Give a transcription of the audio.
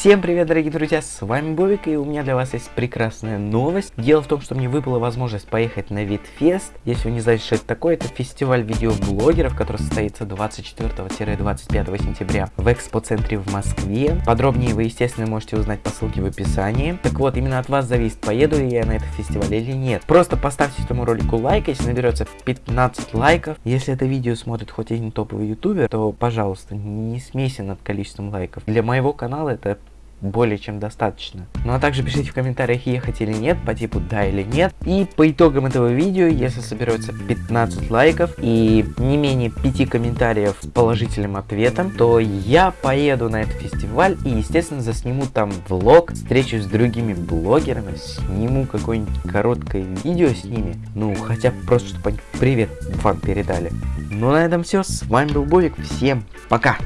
Всем привет, дорогие друзья, с вами Бобик, и у меня для вас есть прекрасная новость. Дело в том, что мне выпала возможность поехать на Витфест. Если вы не знаете, что это такое, это фестиваль видеоблогеров, который состоится 24-25 сентября в экспоцентре в Москве. Подробнее вы, естественно, можете узнать по ссылке в описании. Так вот, именно от вас зависит, поеду ли я на этот фестиваль или нет. Просто поставьте этому ролику лайк, если наберется 15 лайков. Если это видео смотрит хоть один топовый ютубер, то, пожалуйста, не смейся над количеством лайков. Для моего канала это более чем достаточно. Ну а также пишите в комментариях, ехать или нет, по типу да или нет. И по итогам этого видео, если соберется 15 лайков и не менее 5 комментариев с положительным ответом, то я поеду на этот фестиваль и, естественно, засниму там влог, встречу с другими блогерами, сниму какое-нибудь короткое видео с ними. Ну, хотя бы просто, чтобы они привет вам передали. Ну на этом все, с вами был Бовик, всем пока!